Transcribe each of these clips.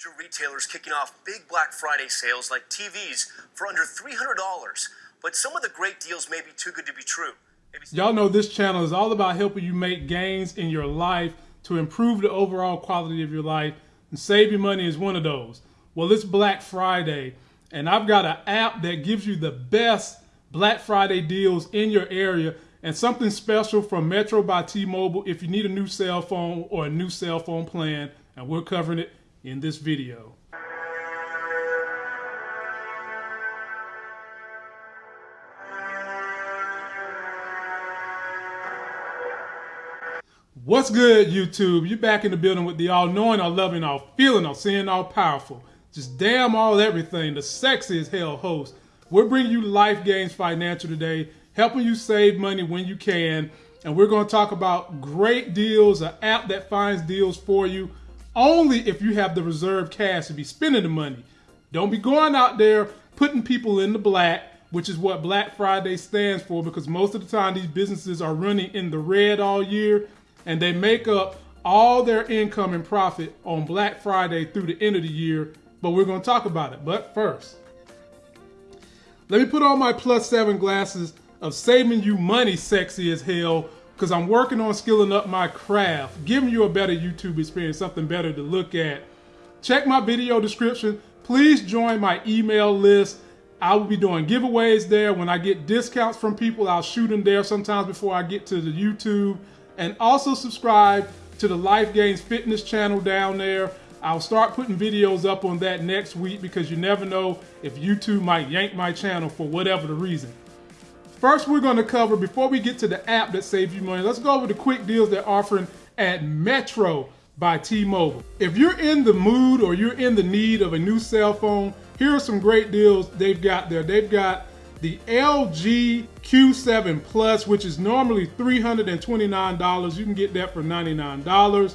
major retailers kicking off big Black Friday sales like TVs for under $300. But some of the great deals may be too good to be true. Y'all know this channel is all about helping you make gains in your life to improve the overall quality of your life and saving money is one of those. Well, it's Black Friday and I've got an app that gives you the best Black Friday deals in your area and something special from Metro by T-Mobile if you need a new cell phone or a new cell phone plan and we're covering it in this video. What's good, YouTube? You back in the building with the all-knowing, all-loving, all-feeling, all-seeing, all-powerful, just damn all everything, the sexy as hell host. We're bringing you Life Gains Financial today, helping you save money when you can, and we're going to talk about great deals, an app that finds deals for you, only if you have the reserve cash to be spending the money. Don't be going out there putting people in the black, which is what Black Friday stands for, because most of the time these businesses are running in the red all year and they make up all their income and profit on Black Friday through the end of the year. But we're going to talk about it. But first, let me put on my plus seven glasses of saving you money sexy as hell because I'm working on skilling up my craft, giving you a better YouTube experience, something better to look at. Check my video description. Please join my email list. I will be doing giveaways there. When I get discounts from people, I'll shoot them there sometimes before I get to the YouTube. And also subscribe to the Life Gains Fitness channel down there. I'll start putting videos up on that next week because you never know if YouTube might yank my channel for whatever the reason. First, we're going to cover, before we get to the app that saves you money, let's go over the quick deals they're offering at Metro by T-Mobile. If you're in the mood or you're in the need of a new cell phone, here are some great deals they've got there. They've got the LG Q7 Plus, which is normally $329. You can get that for $99.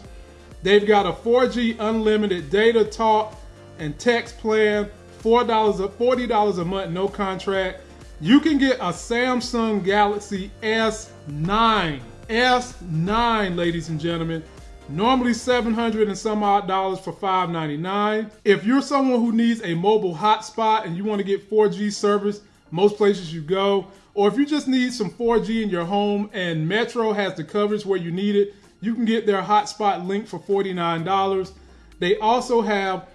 They've got a 4G unlimited data talk and text plan, $4, $40 a month, no contract. You can get a Samsung Galaxy S9. S9, ladies and gentlemen. Normally 700 and some odd dollars for 599. If you're someone who needs a mobile hotspot and you want to get 4G service most places you go, or if you just need some 4G in your home and Metro has the coverage where you need it, you can get their hotspot link for $49. They also have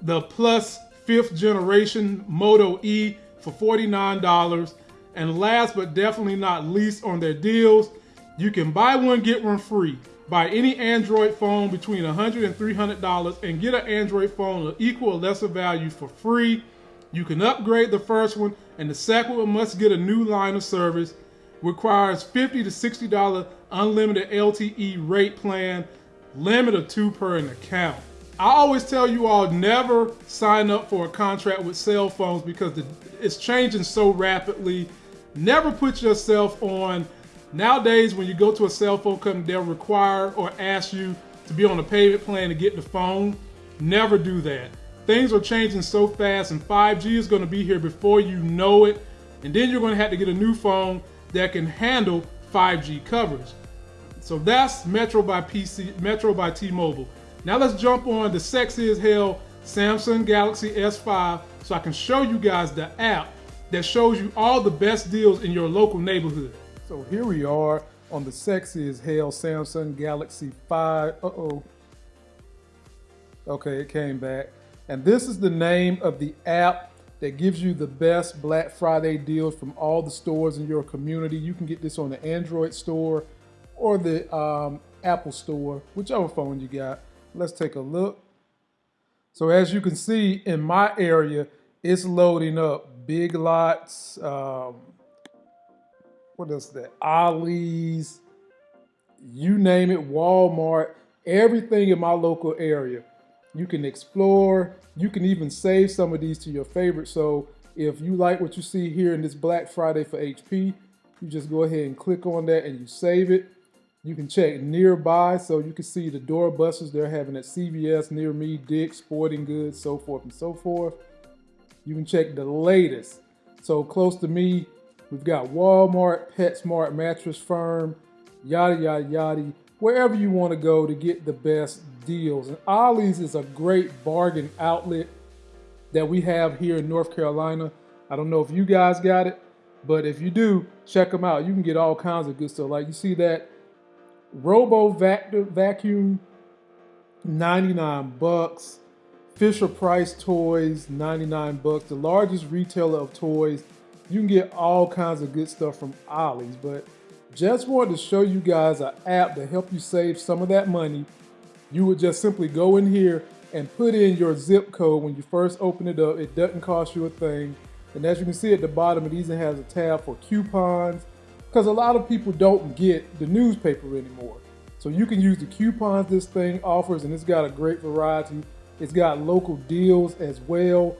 the plus fifth generation Moto E for $49. And last but definitely not least on their deals, you can buy one, get one free. Buy any Android phone between $100 and $300 and get an Android phone of equal or lesser value for free. You can upgrade the first one and the second one must get a new line of service. Requires 50 to $60 unlimited LTE rate plan, limit of two per an account. I always tell you all never sign up for a contract with cell phones because the, it's changing so rapidly. Never put yourself on. Nowadays, when you go to a cell phone company, they'll require or ask you to be on a payment plan to get the phone. Never do that. Things are changing so fast and 5G is going to be here before you know it. And then you're going to have to get a new phone that can handle 5G coverage. So that's Metro by PC, Metro by T-Mobile. Now let's jump on the sexy as hell Samsung Galaxy S5 so I can show you guys the app that shows you all the best deals in your local neighborhood. So here we are on the sexy as hell Samsung Galaxy 5. Uh-oh. Okay, it came back. And this is the name of the app that gives you the best Black Friday deals from all the stores in your community. You can get this on the Android store or the um, Apple store, whichever phone you got. Let's take a look. So as you can see in my area, it's loading up Big Lots, um, what is that? Ollie's, you name it, Walmart, everything in my local area. You can explore, you can even save some of these to your favorite. So if you like what you see here in this Black Friday for HP, you just go ahead and click on that and you save it. You can check nearby so you can see the door doorbusters they're having at CVS, near me, Dick's, Sporting Goods, so forth and so forth. You can check the latest. So close to me, we've got Walmart, PetSmart, Mattress Firm, yada, yada, yada. Wherever you want to go to get the best deals. And Ollie's is a great bargain outlet that we have here in North Carolina. I don't know if you guys got it, but if you do, check them out. You can get all kinds of good stuff. Like you see that Robo vacuum, 99 bucks. Fisher Price Toys, 99 bucks. The largest retailer of toys. You can get all kinds of good stuff from Ollie's, but just wanted to show you guys an app to help you save some of that money. You would just simply go in here and put in your zip code when you first open it up. It doesn't cost you a thing. And as you can see at the bottom, it even has a tab for coupons because a lot of people don't get the newspaper anymore. So you can use the coupons this thing offers and it's got a great variety. It's got local deals as well.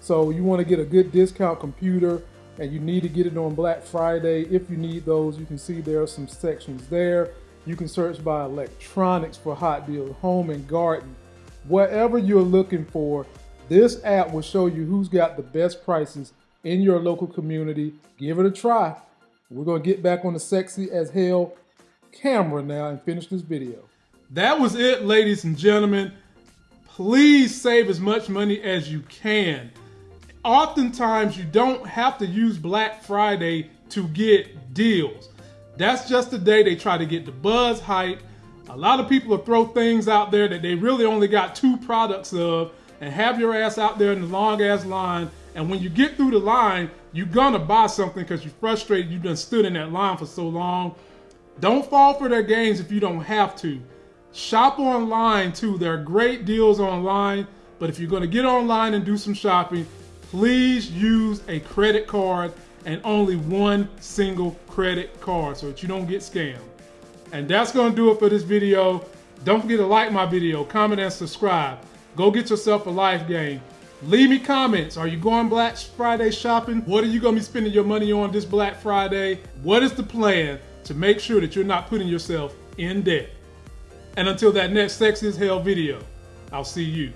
So you want to get a good discount computer and you need to get it on Black Friday. If you need those, you can see there are some sections there. You can search by electronics for hot deals, home and garden. Whatever you're looking for, this app will show you who's got the best prices in your local community. Give it a try. We're going to get back on the sexy as hell camera now and finish this video. That was it, ladies and gentlemen. Please save as much money as you can oftentimes you don't have to use Black Friday to get deals. That's just the day they try to get the buzz hype. A lot of people will throw things out there that they really only got two products of and have your ass out there in the long ass line. And when you get through the line, you're gonna buy something because you're frustrated. You've been stood in that line for so long. Don't fall for their games if you don't have to. Shop online too. There are great deals online. But if you're gonna get online and do some shopping, please use a credit card and only one single credit card so that you don't get scammed. And that's gonna do it for this video. Don't forget to like my video, comment and subscribe. Go get yourself a life game. Leave me comments. Are you going Black Friday shopping? What are you gonna be spending your money on this Black Friday? What is the plan to make sure that you're not putting yourself in debt? And until that next Sex is Hell video, I'll see you.